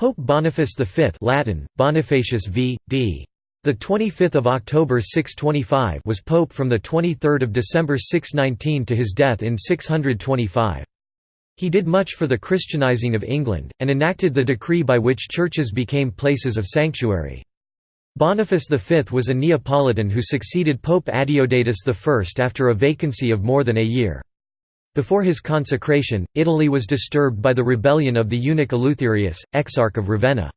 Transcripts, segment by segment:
Pope Boniface V Latin, Bonifacius v. d. The 25th of October 625 was pope from the 23rd of December 619 to his death in 625. He did much for the Christianizing of England, and enacted the decree by which churches became places of sanctuary. Boniface V was a Neapolitan who succeeded Pope Adeodatus I after a vacancy of more than a year. Before his consecration, Italy was disturbed by the rebellion of the eunuch Eleutherius, exarch of Ravenna.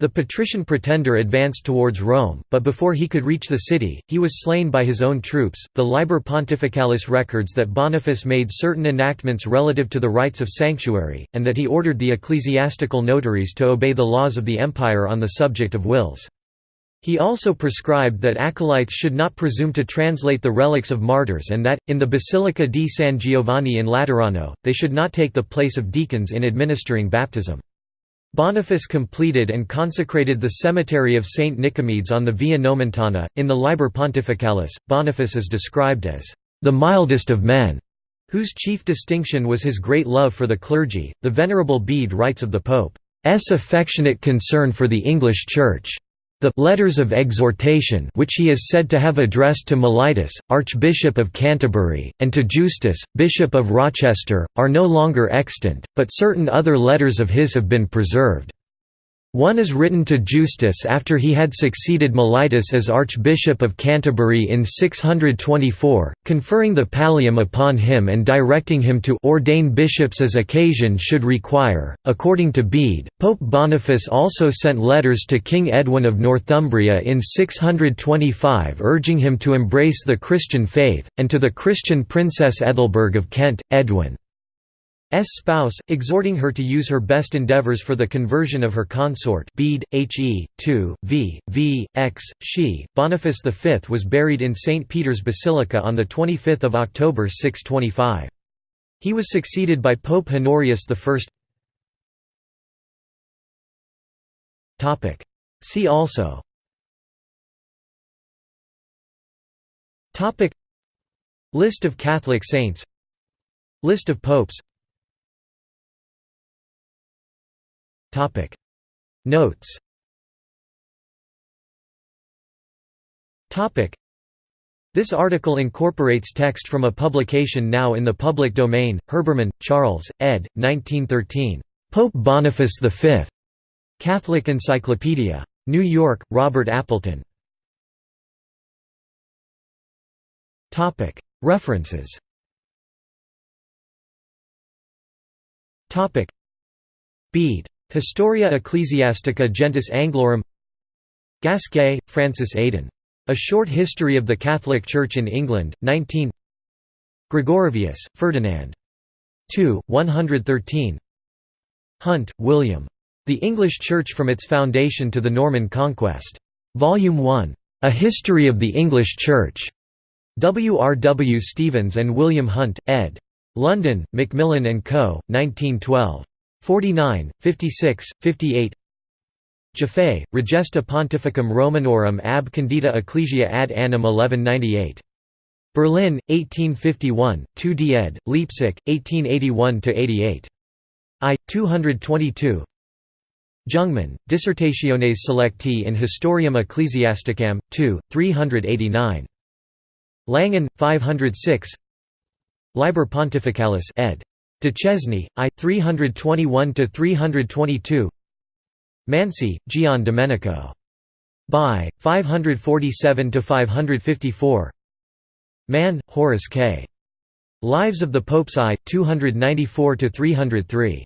The patrician pretender advanced towards Rome, but before he could reach the city, he was slain by his own troops. The Liber Pontificalis records that Boniface made certain enactments relative to the rights of sanctuary, and that he ordered the ecclesiastical notaries to obey the laws of the empire on the subject of wills. He also prescribed that acolytes should not presume to translate the relics of martyrs and that, in the Basilica di San Giovanni in Laterano, they should not take the place of deacons in administering baptism. Boniface completed and consecrated the cemetery of Saint Nicomedes on the Via Nomentana. In the Liber Pontificalis, Boniface is described as the mildest of men, whose chief distinction was his great love for the clergy. The Venerable Bede writes of the Pope's affectionate concern for the English Church. The «letters of exhortation» which he is said to have addressed to Mellitus, Archbishop of Canterbury, and to Justus, Bishop of Rochester, are no longer extant, but certain other letters of his have been preserved. One is written to Justus after he had succeeded Mellitus as Archbishop of Canterbury in 624, conferring the pallium upon him and directing him to ordain bishops as occasion should require. According to Bede, Pope Boniface also sent letters to King Edwin of Northumbria in 625 urging him to embrace the Christian faith, and to the Christian Princess Ethelberg of Kent, Edwin. S spouse, exhorting her to use her best endeavors for the conversion of her consort Bede, He, 2, v, v, x, she. Boniface V was buried in St. Peter's Basilica on 25 October 625. He was succeeded by Pope Honorius I. See also List of Catholic saints List of popes Topic Notes Topic This article incorporates text from a publication now in the public domain, Herbermann, Charles, ed. 1913. Pope Boniface V. Catholic Encyclopedia. New York, Robert Appleton. References Bede Historia Ecclesiastica Gentis Anglorum Gasquet, Francis Aidan. A Short History of the Catholic Church in England, 19 Gregorovius, Ferdinand. 2, 113 Hunt, William. The English Church from its Foundation to the Norman Conquest. Volume 1. A History of the English Church. W. R. W. Stephens and William Hunt, ed. London, Macmillan and Co., 1912. 49, 56, 58 Jaffe, Regesta Pontificum Romanorum ab condita Ecclesia ad annum 1198. Berlin, 1851, 2d ed., Leipzig, 1881–88. I. 222 Jungmann, Dissertationes Selecti in Historiam Ecclesiasticam, 2, 389. Langen, 506 Liber Pontificalis ed. Duchesne, I. 321–322 Mansi, Gian Domenico. By, 547–554 Mann, Horace K. Lives of the Popes I, 294–303.